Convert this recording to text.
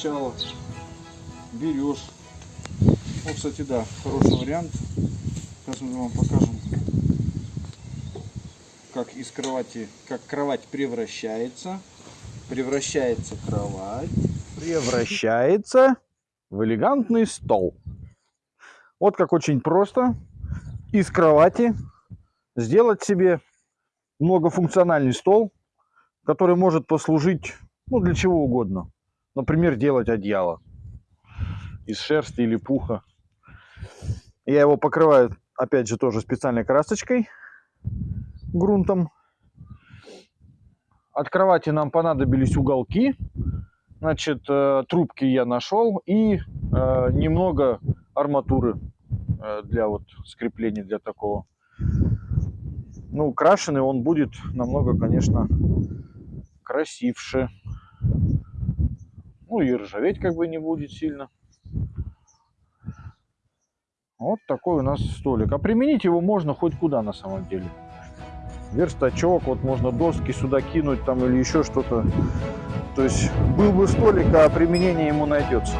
начало берешь. Вот, кстати, да, хороший вариант. Сейчас мы вам покажем, как из кровати, как кровать превращается. Превращается кровать. Превращается в элегантный стол. Вот как очень просто из кровати сделать себе многофункциональный стол, который может послужить ну, для чего угодно. Например, делать одеяло из шерсти или пуха. Я его покрываю, опять же, тоже специальной красочкой, грунтом. От кровати нам понадобились уголки. Значит, э, трубки я нашел и э, немного арматуры э, для вот скрепления для такого. Ну, крашеный он будет намного, конечно, красивше. Ну и ржаветь как бы не будет сильно. Вот такой у нас столик. А применить его можно хоть куда на самом деле. Верстачок, вот можно доски сюда кинуть там или еще что-то. То есть был бы столик, а применение ему найдется.